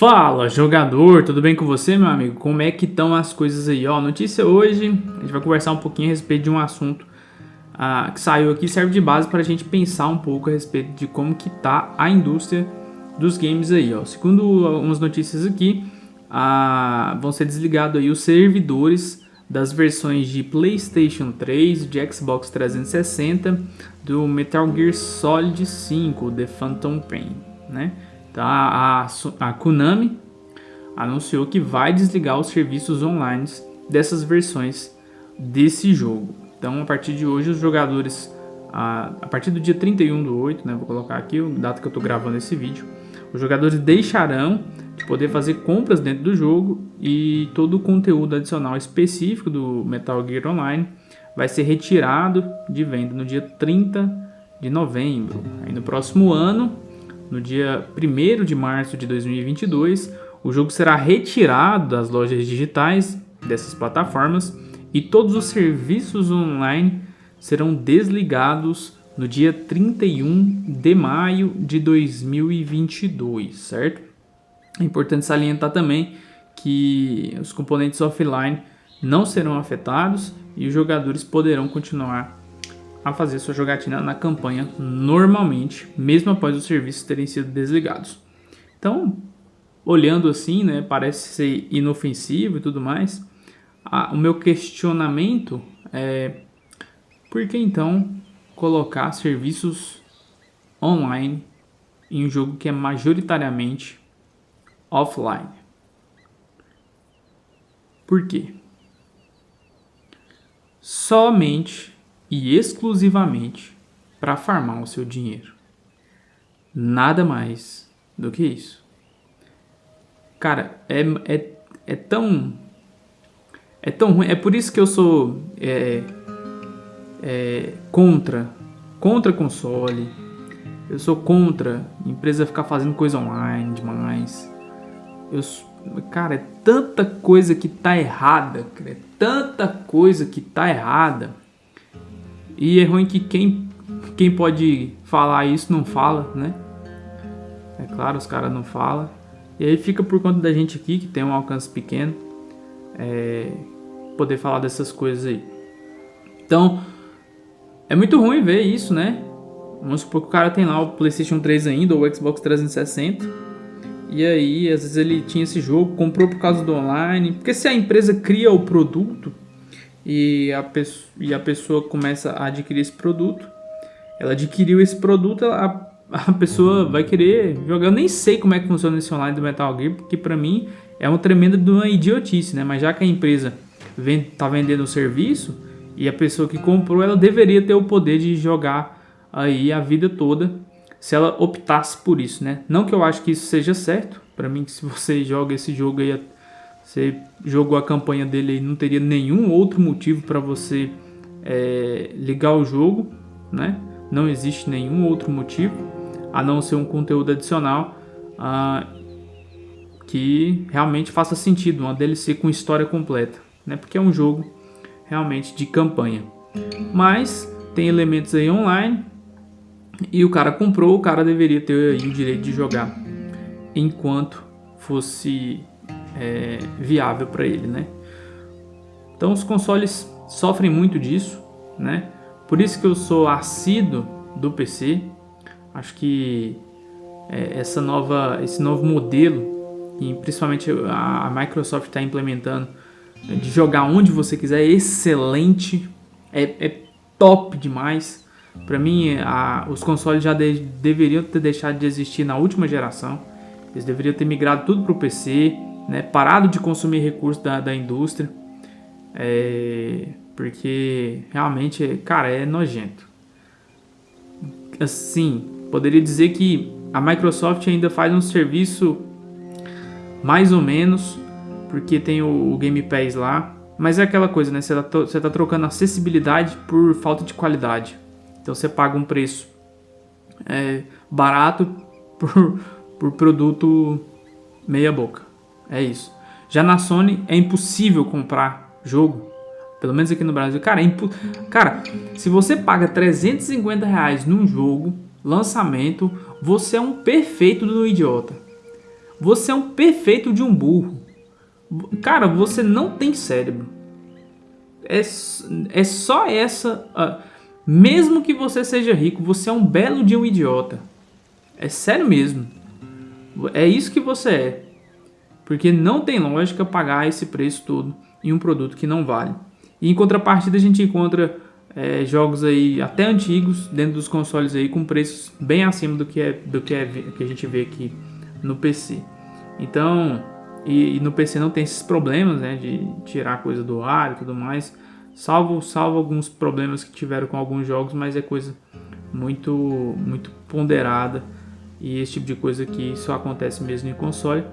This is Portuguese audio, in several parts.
Fala jogador, tudo bem com você meu amigo? Como é que estão as coisas aí? Ó, notícia hoje, a gente vai conversar um pouquinho a respeito de um assunto ah, que saiu aqui, serve de base para a gente pensar um pouco a respeito de como que tá a indústria dos games aí, ó. Segundo algumas notícias aqui, ah, vão ser desligados aí os servidores das versões de Playstation 3, de Xbox 360, do Metal Gear Solid 5, The Phantom Pain, né? A, a, a Konami anunciou que vai desligar os serviços online dessas versões desse jogo. Então a partir de hoje os jogadores, a, a partir do dia 31 do 8, né, vou colocar aqui o data que eu estou gravando esse vídeo, os jogadores deixarão de poder fazer compras dentro do jogo e todo o conteúdo adicional específico do Metal Gear Online vai ser retirado de venda no dia 30 de novembro. Aí no próximo ano no dia 1 de março de 2022, o jogo será retirado das lojas digitais dessas plataformas e todos os serviços online serão desligados no dia 31 de maio de 2022, certo? É importante salientar também que os componentes offline não serão afetados e os jogadores poderão continuar a fazer sua jogatina na campanha normalmente, mesmo após os serviços terem sido desligados. Então, olhando assim, né, parece ser inofensivo e tudo mais. o meu questionamento é por que então colocar serviços online em um jogo que é majoritariamente offline? Por quê? Somente e exclusivamente para farmar o seu dinheiro. Nada mais do que isso. Cara, é, é, é tão. É tão ruim. É por isso que eu sou é, é, contra. Contra console. Eu sou contra empresa ficar fazendo coisa online demais. Eu, cara, é tanta coisa que tá errada. É tanta coisa que tá errada e é ruim que quem, quem pode falar isso não fala, né? É claro, os caras não falam. E aí fica por conta da gente aqui, que tem um alcance pequeno, é, poder falar dessas coisas aí. Então, é muito ruim ver isso, né? Vamos supor que o cara tem lá o PlayStation 3 ainda, ou o Xbox 360. E aí, às vezes ele tinha esse jogo, comprou por causa do online. Porque se a empresa cria o produto, e a, pessoa, e a pessoa começa a adquirir esse produto. Ela adquiriu esse produto, a, a pessoa vai querer jogar. Eu nem sei como é que funciona esse online do Metal Gear, porque para mim é uma tremenda de uma idiotice, né? Mas já que a empresa vem, tá vendendo o serviço e a pessoa que comprou, ela deveria ter o poder de jogar aí a vida toda se ela optasse por isso, né? Não que eu acho que isso seja certo, para mim se você joga esse jogo aí você jogou a campanha dele e não teria nenhum outro motivo para você é, ligar o jogo, né? Não existe nenhum outro motivo a não ser um conteúdo adicional ah, que realmente faça sentido, uma DLC com história completa, né? Porque é um jogo realmente de campanha. Mas tem elementos aí online e o cara comprou, o cara deveria ter o direito de jogar enquanto fosse é, viável para ele, né? Então os consoles sofrem muito disso, né? Por isso que eu sou assíduo do PC. Acho que é, essa nova, esse novo modelo, e principalmente a, a Microsoft está implementando, né, de jogar onde você quiser, é excelente, é, é top demais. Para mim, a, os consoles já de, deveriam ter deixado de existir na última geração. Eles deveriam ter migrado tudo para o PC né, parado de consumir recursos da, da indústria, é, porque realmente, cara, é nojento. Assim, poderia dizer que a Microsoft ainda faz um serviço mais ou menos, porque tem o, o Game Pass lá, mas é aquela coisa, né? Você está você tá trocando acessibilidade por falta de qualidade. Então você paga um preço é, barato por, por produto meia boca. É isso. Já na Sony é impossível comprar jogo. Pelo menos aqui no Brasil. Cara, é. Cara, se você paga 350 reais num jogo, lançamento, você é um perfeito do idiota. Você é um perfeito de um burro. Cara, você não tem cérebro. É, é só essa. Uh, mesmo que você seja rico, você é um belo de um idiota. É sério mesmo. É isso que você é. Porque não tem lógica pagar esse preço todo em um produto que não vale. E em contrapartida a gente encontra é, jogos aí até antigos dentro dos consoles aí com preços bem acima do que é do que é que a gente vê aqui no PC. Então, e, e no PC não tem esses problemas, né, de tirar coisa do ar e tudo mais, salvo salvo alguns problemas que tiveram com alguns jogos, mas é coisa muito muito ponderada e esse tipo de coisa que só acontece mesmo em console.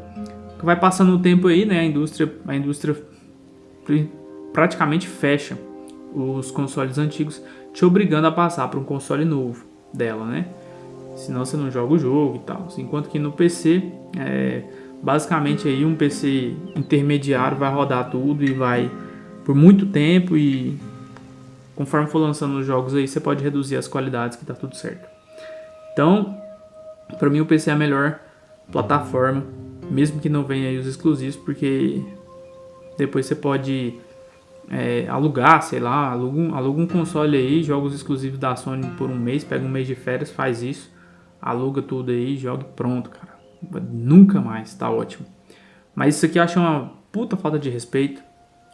Vai passando o tempo aí, né, a indústria a indústria praticamente fecha os consoles antigos, te obrigando a passar para um console novo dela, né? Senão você não joga o jogo e tal. Enquanto que no PC, é, basicamente aí um PC intermediário vai rodar tudo e vai por muito tempo e conforme for lançando os jogos aí, você pode reduzir as qualidades que tá tudo certo. Então, para mim o PC é a melhor plataforma, mesmo que não venha aí os exclusivos, porque depois você pode é, alugar, sei lá, aluga um, aluga um console aí, jogos exclusivos da Sony por um mês, pega um mês de férias, faz isso, aluga tudo aí, joga pronto, cara. Nunca mais, tá ótimo. Mas isso aqui eu acho uma puta falta de respeito,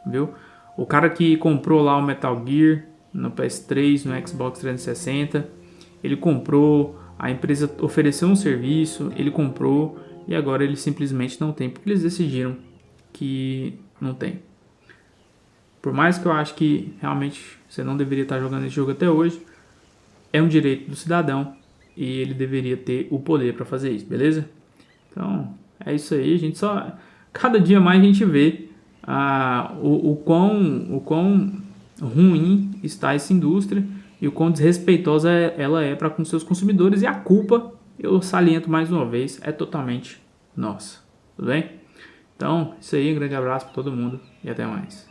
viu? O cara que comprou lá o Metal Gear no PS3, no Xbox 360, ele comprou, a empresa ofereceu um serviço, ele comprou e agora ele simplesmente não tem, porque eles decidiram que não tem. Por mais que eu acho que realmente você não deveria estar jogando esse jogo até hoje, é um direito do cidadão e ele deveria ter o poder para fazer isso, beleza? Então, é isso aí, a gente só cada dia mais a gente vê ah, o, o, quão, o quão ruim está essa indústria e o quão desrespeitosa ela é para com seus consumidores e a culpa, eu saliento mais uma vez, é totalmente nossa, tudo bem? Então, isso aí, um grande abraço para todo mundo e até mais.